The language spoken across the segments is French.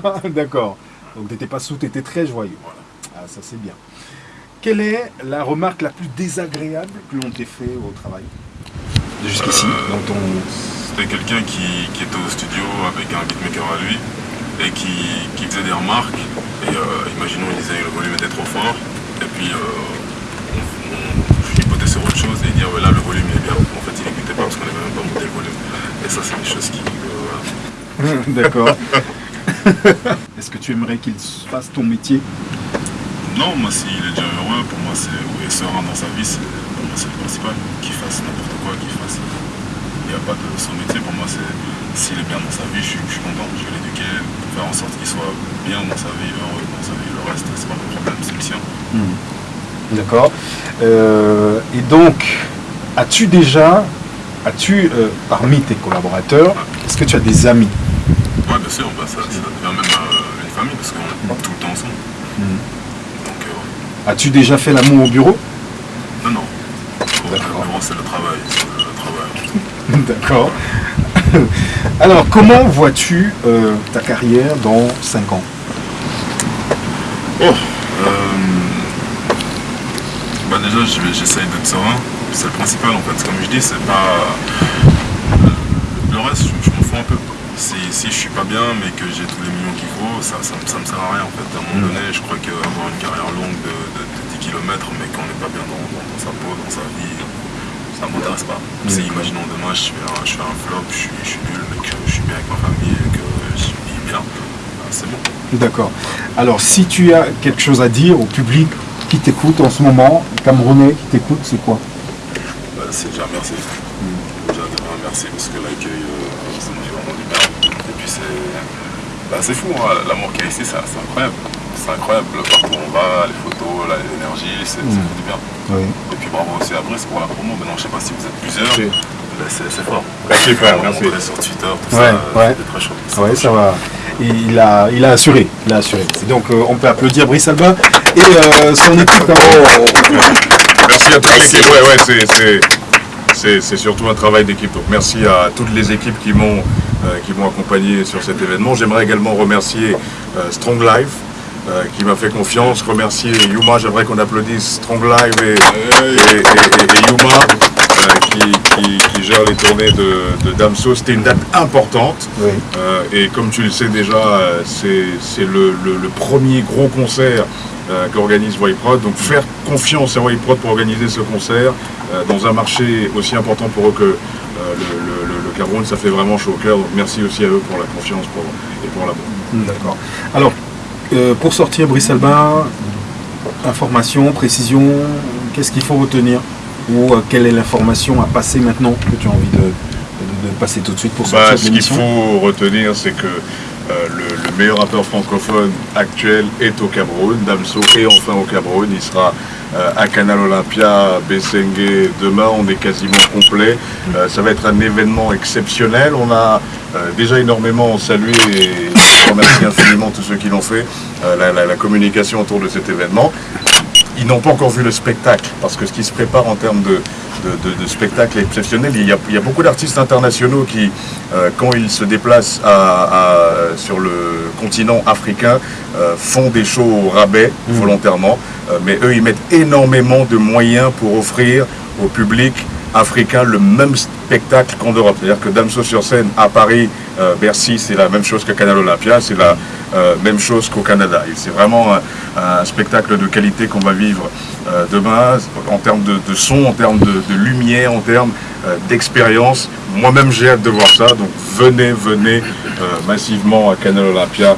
D'accord. Donc t'étais pas sous, t'étais très joyeux. Ah, ça c'est bien. Quelle est la remarque la plus désagréable que l'on t'ait fait au travail? Jusqu'ici, Euh, ton... C'était quelqu'un qui, qui était au studio avec un beatmaker à lui et qui, qui faisait des remarques. Et euh, imaginons, il disait que le volume était trop fort. Et puis, euh, on, on chipotait sur autre chose et il dit, ah ouais, là, le volume il est bien. En fait, il n'écoutait pas parce qu'on n'avait même pas monté le volume. Et ça, c'est des choses qui. euh, voilà. D'accord. Est-ce que tu aimerais qu'il fasse ton métier? Non, moi, s'il est déjà heureux, pour moi, c'est ou serein dans sa vie, c'est pour moi, c'est le principal. Qu'il fasse n'importe quoi, qu'il fasse. Il n'y a pas de son métier. Pour moi, c'est s'il est bien dans sa vie, je suis, je suis content. Je vais l'éduquer, faire en sorte qu'il soit bien dans sa vie, heureux dans sa vie. Le reste, c'est pas mon problème, c'est le sien. D'accord. Euh, et donc, as-tu déjà, as-tu, euh, parmi tes collaborateurs, est-ce que tu as des amis? Ouais, bien sûr, bah, ça, ça devient même euh, une famille parce qu'on est tout le temps ensemble. Donc, euh. As-tu déjà fait l'amour au bureau? Non, non. D'accord. bureau, c'est le travail. Travail. D'accord. Alors, comment vois-tu euh, ta carrière dans 5 ans? Oh, bah déjà j'essaye d'être serein, c'est le principal en fait. Comme je dis, c'est pas. Le reste, je, je m'en fous un peu. Si, si je suis pas bien mais que j'ai tous les millions qu'il faut, ça, ça, ça me sert à rien en fait. À un moment donné, je crois qu'avoir une carrière longue de, de, de 10 km mais qu'on n'est pas bien dans, dans- dans sa peau, dans sa vie, ça m'intéresse pas. Si imaginons demain je fais un, je fais un flop, je suis, je suis nul mais que je suis bien avec ma famille et que je vis bien, bah, c'est bon. D'accord. Alors, si tu as quelque chose à dire au public qui t'écoute en ce moment, Camerounais qui t'écoute, c'est quoi? Bah, c'est déjà merci. Déjà de vraiment merci parce que l'accueil, euh, ça m'a fait vraiment du bien. Et puis c'est. Bah, c'est fou, hein, l'amour qu'il y a ici, c'est incroyable. C'est incroyable, partout où on va, les photos, l'énergie, c'est fait du bien. Oui. Et puis bravo aussi à Brice pour la promo. Maintenant, je sais pas si vous êtes plusieurs, Oui. c'est fort. Merci, frère, merci. sur Twitter, tout Ouais, ça, ouais. c'était très chaud. Oui, ça va. Il a, il a assuré. Il a assuré. Donc, euh, on peut applaudir Brice Alba et euh, son équipe. hein. Merci à toute l'équipe. Ouais, ouais, c'est- c'est- c'est c'est surtout un travail d'équipe. Donc merci à toutes les équipes qui m'ont euh, qui m'ont accompagné sur cet événement. J'aimerais également remercier euh, Strong Life. euh, qui m'a fait confiance, remercier Yuma, j'aimerais qu'on applaudisse Strong Live et, et- et- et- et Yuma euh, qui, qui- qui gère les tournées de, de Damso. C'était une date importante. Oui. Euh, et comme tu le sais déjà, euh, c'est le, le- le premier gros concert euh, qu'organise Wayprod. Donc faire confiance à Wayprod pour organiser ce concert euh, dans un marché aussi important pour eux que euh, le Cameroun, ça fait vraiment chaud au cœur. Donc merci aussi à eux pour la confiance pour, et pour l'amour. D'accord. Alors, euh, pour sortir Brice Alba, information, précision, qu'est-ce qu'il faut retenir Ou euh, quelle est l'information à passer maintenant que tu as envie de, de- de passer tout de suite pour sortir Bah, ce qu'il faut retenir, c'est que euh, le, le meilleur rappeur francophone actuel est au Cameroun. Damso est enfin au Cameroun. Il sera à Canal Olympia, Bessengue demain. On est quasiment complet. Euh, ça va être un événement exceptionnel. On a euh, déjà énormément salué et je infiniment tous ceux qui l'ont fait, euh, la- la communication autour de cet événement. Ils n'ont pas encore vu le spectacle, parce que ce qui se prépare en termes de, de, de- de spectacle est exceptionnel. Il y a, il y a beaucoup d'artistes internationaux qui, euh, quand ils se déplacent à- à- sur le continent africain, euh, font des shows au rabais volontairement. Euh, mais eux, ils mettent énormément de moyens pour offrir au public africain le même spectacle qu'en Europe. C'est-à-dire que Damso sur scène à Paris, euh, Bercy, c'est la même chose que Canal Olympia, c'est la euh, même chose qu'au Canada. C'est vraiment un, spectacle de qualité qu'on va vivre euh, demain en termes de, son, en termes de, lumière, en termes d'expérience. Moi-même, j'ai hâte de voir ça. Donc venez, venez massivement à Canal Olympia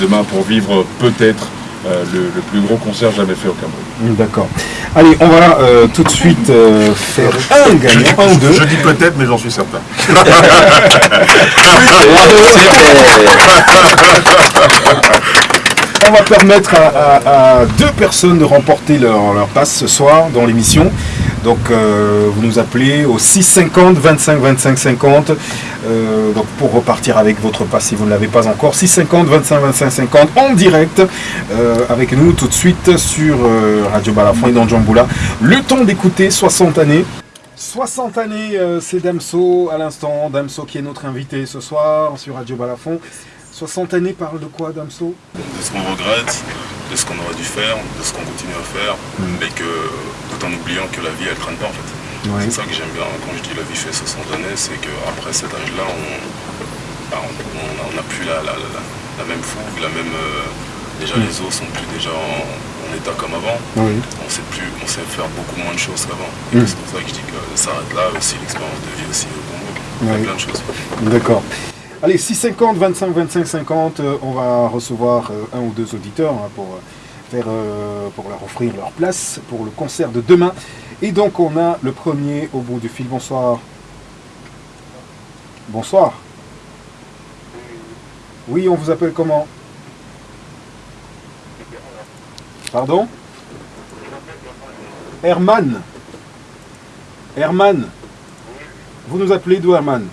demain pour vivre peut-être le plus gros concert jamais fait au Cameroun. D'accord. Allez, on va euh, tout de suite euh, faire un gagnant, un ou deux. Je dis peut-être, mais j'en suis certain. On va permettre à, à- à deux personnes de remporter leur, leur passe ce soir dans l'émission. Donc euh, vous nous appelez au 650 25 25 50 euh, donc pour repartir avec votre passe si vous ne l'avez pas encore 650 25 25 50 en direct euh, avec nous tout de suite sur euh, Radio Balafon et dans Djamboula. Le temps d'écouter 60 années 60 années, c'est Damso à l'instant. Damso qui est notre invité ce soir sur Radio Balafon. 60 années parle de quoi, Damso? De ce qu'on regrette, de ce qu'on aurait dû faire, de ce qu'on continue à faire, Mm. mais que tout en oubliant que la vie elle traîne pas en fait. C'est ça que j'aime bien quand je dis la vie fait 60 années, c'est qu'après cet âge-là, on bah, n'a plus la, la- la- la même fougue, la même. euh, déjà Mm. les os sont plus déjà en, en état comme avant. Oui. On sait plus, on sait faire beaucoup moins de choses qu'avant. Mm. Et C'est pour ça que je dis que ça s'arrête là aussi, l'expérience de vie aussi au Congo. Il y a plein de choses. D'accord. Allez, 6,50, 25, 25, 50, euh, on va recevoir euh, un ou deux auditeurs hein, pour, euh, faire, euh, pour leur offrir leur place pour le concert de demain. Et donc on a le premier au bout du fil. Bonsoir. Bonsoir. Oui, on vous appelle comment? Pardon? Herman. Herman. Vous nous appelez d'où, Herman?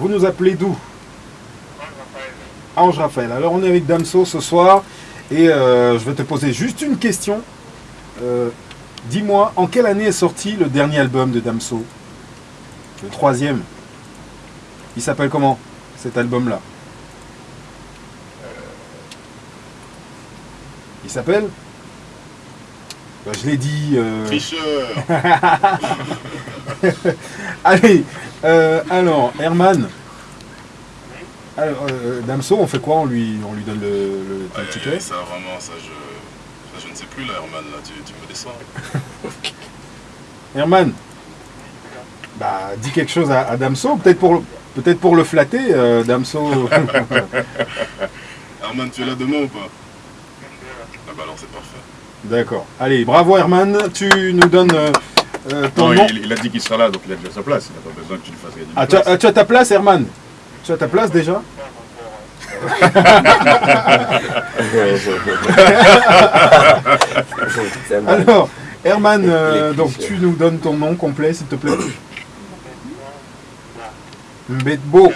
Vous nous appelez d'où? Ange Raphaël. Alors on est avec Damso ce soir et euh, je vais te poser juste une question. Euh, Dis-moi, en quelle année est sorti le dernier album de Damso? Le troisième. Il s'appelle comment cet album-là? Il s'appelle? Ben, Je l'ai dit. euh, Tricheur Allez, euh, alors, Herman. Alors, euh, Damso, on fait quoi? On lui, on lui donne le, ticket? ça vraiment, ça je, ça, je ne sais plus là, Herman, là, tu, tu me déçois. Herman Bah, dis quelque chose à, à Damso, peut-être pour, peut pour le flatter, euh, Damso. Herman, tu es là demain ou pas? Ah bah alors c'est parfait. D'accord. Allez, bravo Herman, tu nous donnes euh, euh, ton Non, nom. il, il a dit qu'il sera là, donc il a déjà sa place. Il n'a pas besoin que tu lui fasses gagner Ah, tu as, ah, tu as ta place, Herman Tu as ta place déjà Alors, Herman, euh, donc tu nous donnes ton nom complet, s'il te plaît. Mbetbo.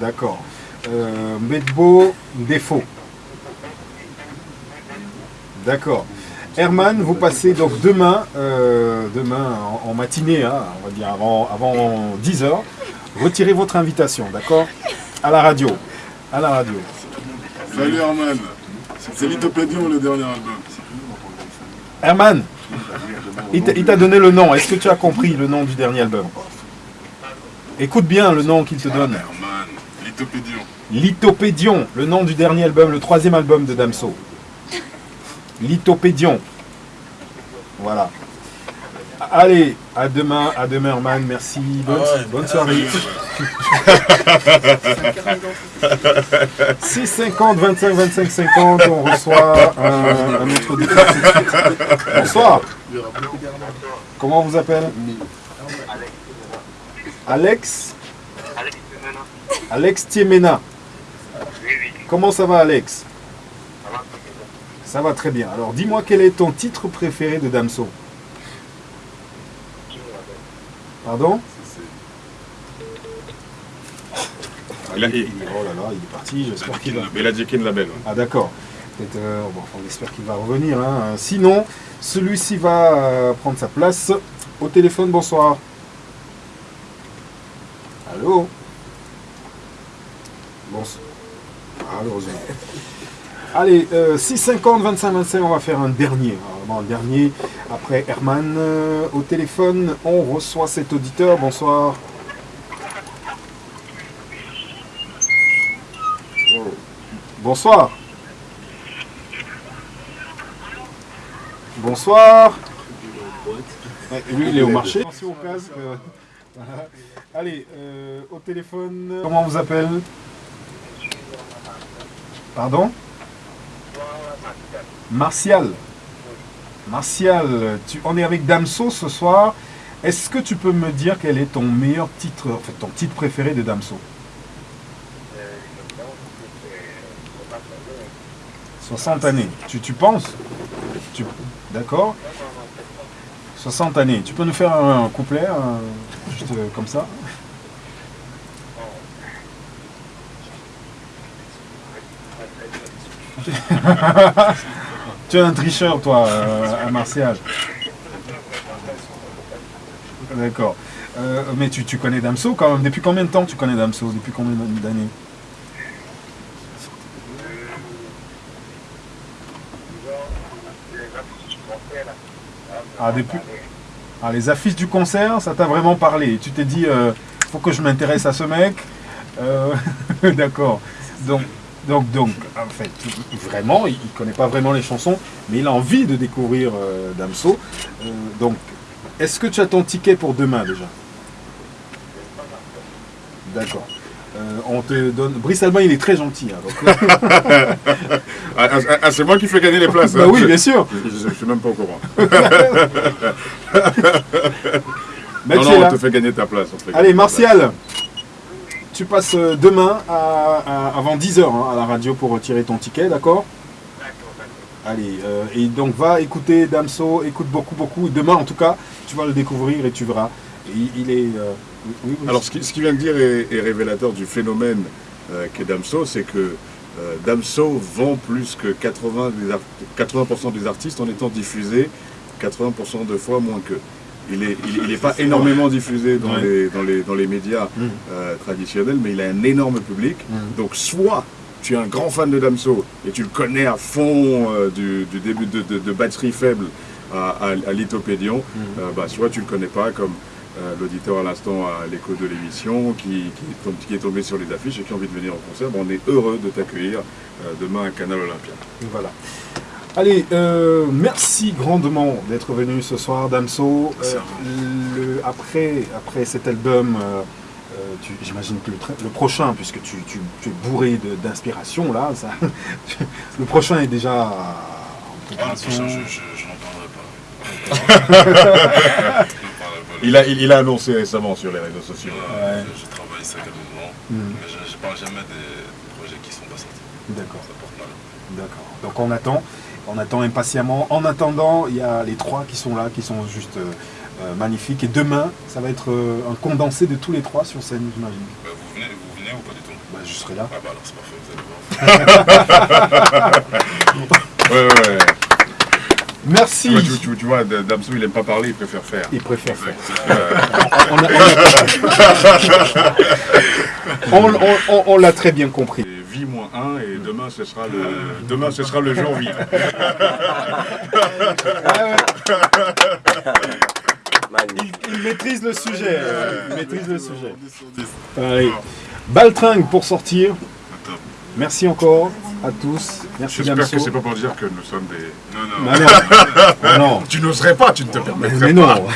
D'accord. Euh, Mbetbo, défaut. D'accord. Herman, vous passez donc demain, euh, demain en, en matinée, hein, on va dire avant, avant 10h, retirez votre invitation, d'accord? À la radio. À la radio. Salut Herman C'est Lithopédion le dernier album. Herman, il t'a- donné le nom. Est-ce que tu as compris le nom du dernier album? Écoute bien le nom qu'il te donne. Herman, Lithopédion. Lithopédion, le nom du dernier album, le troisième album de Damso. Lithopédion. Voilà. Allez, à demain, à demain Herman, merci. Bonne, Ah ouais, bonne soirée. 6,50, 25, 25, 50, on reçoit un, un autre auditeur. Bonsoir. Comment on vous appelle? Alex Alex Tiemena. Comment ça va Alex? Ça va très bien. Alors dis-moi quel est ton titre préféré de Damso Pardon Il a, il- Oh là là, il est parti, j'espère qu'il va. il a dit qu'il label. ouais. Ah d'accord. Euh, bon, on espère qu'il va revenir. hein. Sinon, celui-ci va euh, prendre sa place. Au téléphone, bonsoir. Allô Bonsoir. Ah, heureusement. Allez, euh, 6,50, 25, 25, on va faire un dernier. Alors, un dernier. Après Herman, euh, au téléphone, on reçoit cet auditeur. Bonsoir. Bonsoir. Bonsoir. Ouais, Lui, il est au marché. Attention au casque. euh, voilà. Allez, euh, au téléphone. Comment on vous appelle? Pardon? Martial. Martial, on est avec Damso ce soir. Est-ce que tu peux me dire quel est ton meilleur titre, en ton titre préféré de Damso? 60 années. Tu, penses? Tu- D'accord? 60 années. Tu peux nous faire un, couplet, juste euh, comme ça? Tu es un tricheur, toi, euh, à Martial. D'accord. Euh, mais tu, tu connais Damso quand même. Depuis combien de temps tu connais Damso? Depuis combien d'années? Ah, depuis. Ah, les affiches du concert, ça t'a vraiment parlé. Tu t'es dit, euh, faut que je m'intéresse à ce mec. Euh, D'accord. Donc, donc, donc, en fait, vraiment, il ne connaît pas vraiment les chansons, mais il a envie de découvrir euh, Damso. Euh, donc, est-ce que tu as ton ticket pour demain déjà? D'accord. Euh, on te donne. Brice Albin, il est très gentil. hein, donc- Ah, ah, ah, c'est moi qui fais gagner les places. bah hein. oui, bien sûr. Je, ne suis même pas au courant. Non, on te fait gagner ta place. Allez. Martial, tu passes euh, demain à- à- avant 10h à la radio pour retirer ton ticket, d'accord? Allez, euh, et donc va écouter Damso, écoute beaucoup, beaucoup. Demain, en tout cas, tu vas le découvrir et tu verras. Il, il est. euh, oui, oui, oui. Alors, ce qu'il ce qu'il vient de dire est, est révélateur du phénomène euh, qu'est Damso, c'est que Damso vend plus que 80%, des ar- 80 des artistes en étant diffusé 80% de fois moins qu'eux. Il n'est il, il est pas énormément diffusé dans, Ouais. les, dans, les, dans les médias Mhm. euh, traditionnels, mais il a un énorme public. Mhm. Donc, soit tu es un grand fan de Damso et tu le connais à fond euh, du, du début de, de- de batterie faible à, à, à Lithopédion, Mhm. euh, bah, soit tu le connais pas comme l'auditeur à l'instant à l'écho de l'émission qui, qui, est tom- qui est tombé sur les affiches et qui a envie de venir au concert. Bon, on est heureux de t'accueillir demain à Canal Olympia. Voilà. Allez, euh, merci grandement d'être venu ce soir, Damso. Euh, le, après, après cet album, euh, euh, j'imagine que le, le prochain, puisque tu, tu- tu es bourré d'inspiration, là, ça, le prochain est déjà en Ah, le prochain, je, je, je n'en parlerai pas. Il a, il, il a annoncé récemment sur les réseaux sociaux. Ouais. je, je travaille ça calmement, Mhm. mais je ne parle jamais des projets qui ne sont pas sortis. D'accord. Ça porte mal. D'accord. Donc on attend, on attend impatiemment. En attendant, il y a les trois qui sont là, qui sont juste euh, euh, magnifiques. Et demain, ça va être euh, un condensé de tous les trois sur scène, j'imagine. Bah, vous, venez, vous venez ou pas du tout? Bah, je serai là. Ah bah alors c'est parfait, vous allez voir. Ouais, ouais. Merci. Tu, vois, tu- tu- tu vois, Damso, il aime pas parler, il préfère faire. Il préfère faire. On l'a très bien compris. Et vie moins 1 et demain ce sera le, demain, ce sera le jour vie. Il, il maîtrise le sujet. euh, Il maîtrise le sujet. Allez. Baltringue pour sortir. Merci encore à tous. Merci J'espère que c'est pas pour dire que nous sommes des... Non, non. Bah non. Bah non. Tu n'oserais pas, tu ne te permettrais mais pas. non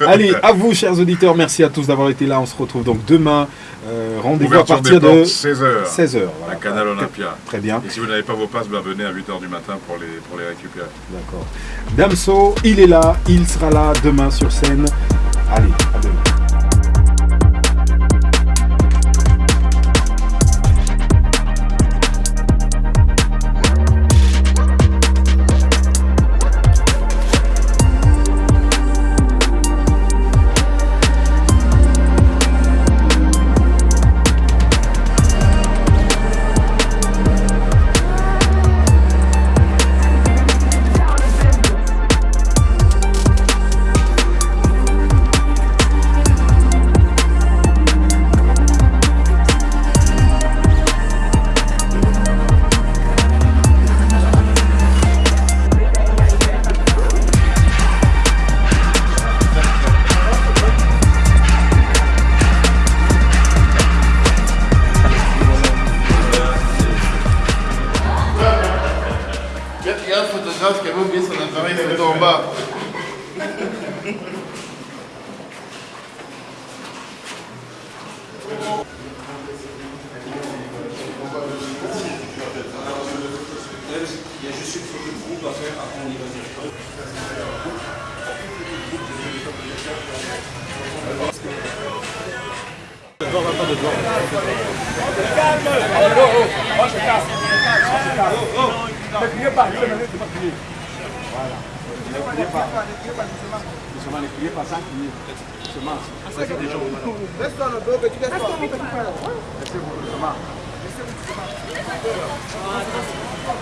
Allez, à vous chers auditeurs, merci à tous d'avoir été là. On se retrouve donc demain. Euh, Rendez-vous à partir des de portes, 16h 16h. à Canal Olympia. Très bien, Et si vous n'avez pas vos passes, ben venez à 8h du matin pour les, pour les récupérer. d'accord. Damso, il est là, il sera là demain sur scène. Allez, à demain.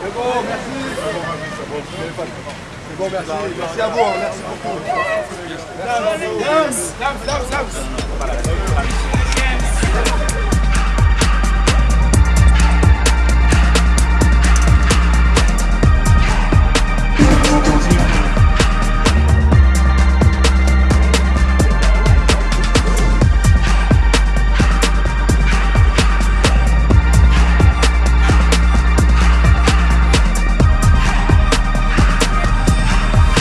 C'est bon, merci. Merci à vous, hein. merci beaucoup.